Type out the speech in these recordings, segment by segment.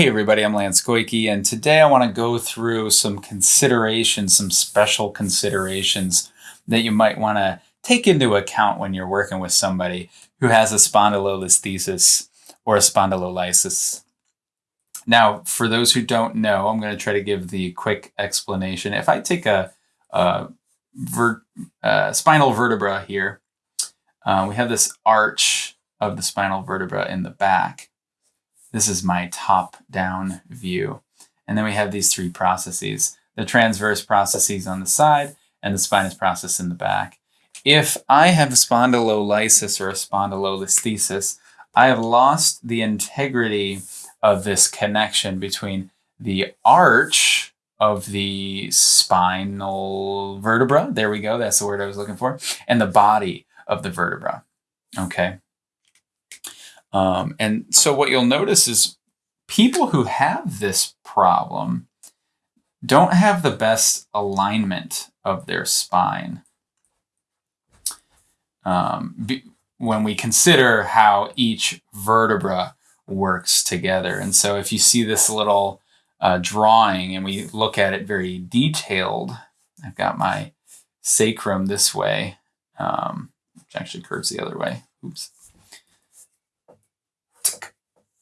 Hey everybody, I'm Lance Goyke, and today I want to go through some considerations, some special considerations that you might want to take into account when you're working with somebody who has a spondylolisthesis or a spondylolysis. Now, for those who don't know, I'm going to try to give the quick explanation. If I take a, a ver, spinal vertebra here, uh, we have this arch of the spinal vertebra in the back. This is my top-down view. And then we have these three processes, the transverse processes on the side and the spinous process in the back. If I have spondylolysis or a spondylolisthesis, I have lost the integrity of this connection between the arch of the spinal vertebra, there we go, that's the word I was looking for, and the body of the vertebra, okay? Um, and so what you'll notice is people who have this problem don't have the best alignment of their spine. Um, when we consider how each vertebra works together. And so if you see this little uh, drawing and we look at it very detailed, I've got my sacrum this way, um, which actually curves the other way. Oops.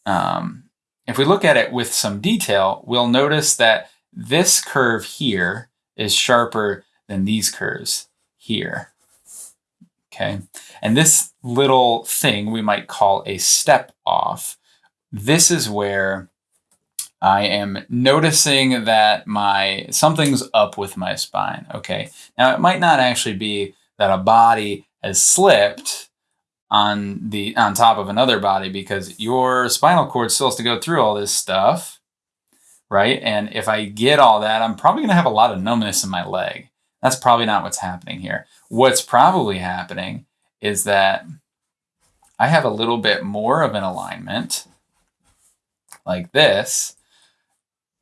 Um, if we look at it with some detail, we'll notice that this curve here is sharper than these curves here. Okay, and this little thing we might call a step off. This is where I am noticing that my something's up with my spine. Okay, now it might not actually be that a body has slipped on the on top of another body because your spinal cord still has to go through all this stuff, right? And if I get all that, I'm probably going to have a lot of numbness in my leg. That's probably not what's happening here. What's probably happening is that I have a little bit more of an alignment like this.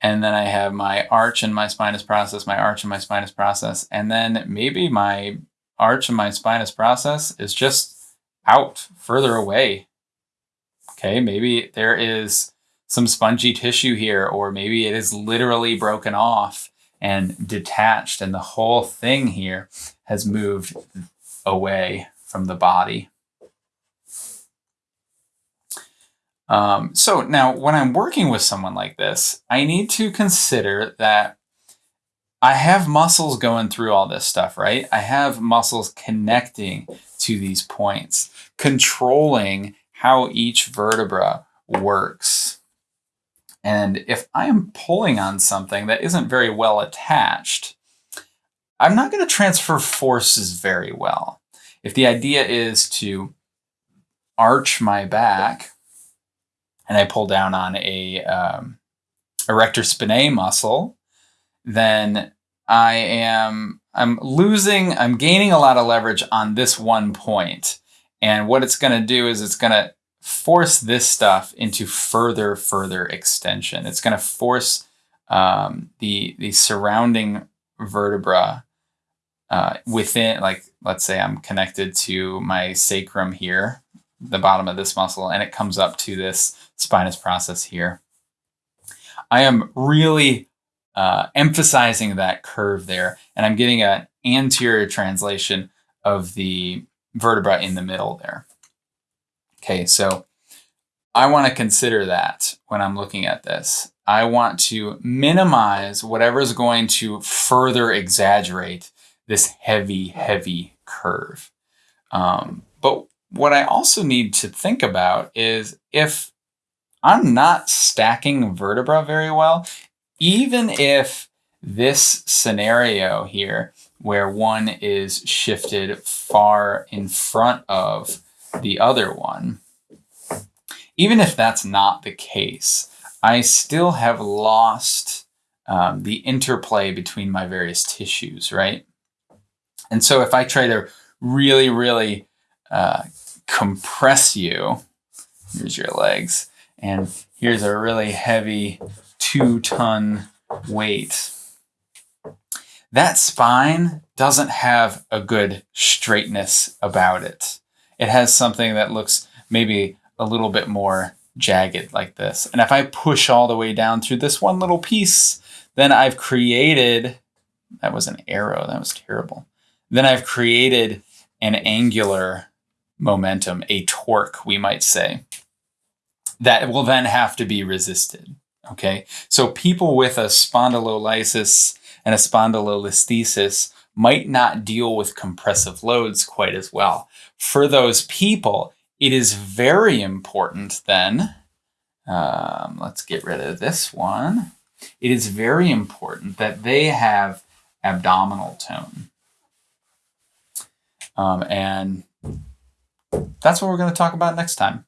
And then I have my arch and my spinous process, my arch and my spinous process. And then maybe my arch and my spinous process is just out further away. Okay, maybe there is some spongy tissue here, or maybe it is literally broken off and detached, and the whole thing here has moved away from the body. Um, so now when I'm working with someone like this, I need to consider that I have muscles going through all this stuff, right? I have muscles connecting to these points, controlling how each vertebra works. And if I am pulling on something that isn't very well attached, I'm not going to transfer forces very well. If the idea is to arch my back and I pull down on a um, erector spinae muscle, then I am I'm losing, I'm gaining a lot of leverage on this one point. And what it's going to do is it's going to force this stuff into further, further extension. It's going to force um, the, the surrounding vertebra uh, within, like, let's say I'm connected to my sacrum here, the bottom of this muscle, and it comes up to this spinous process here. I am really uh, emphasizing that curve there. And I'm getting an anterior translation of the vertebra in the middle there. Okay, so I want to consider that when I'm looking at this. I want to minimize whatever's going to further exaggerate this heavy, heavy curve. Um, but what I also need to think about is if I'm not stacking vertebra very well, even if this scenario here, where one is shifted far in front of the other one, even if that's not the case, I still have lost um, the interplay between my various tissues, right? And so if I try to really, really uh, compress you, here's your legs, and here's a really heavy two ton weight. That spine doesn't have a good straightness about it. It has something that looks maybe a little bit more jagged like this. And if I push all the way down through this one little piece, then I've created, that was an arrow, that was terrible. Then I've created an angular momentum, a torque, we might say, that will then have to be resisted. Okay, so people with a spondylolysis and a spondylolisthesis might not deal with compressive loads quite as well. For those people, it is very important then, um, let's get rid of this one. It is very important that they have abdominal tone. Um, and that's what we're going to talk about next time.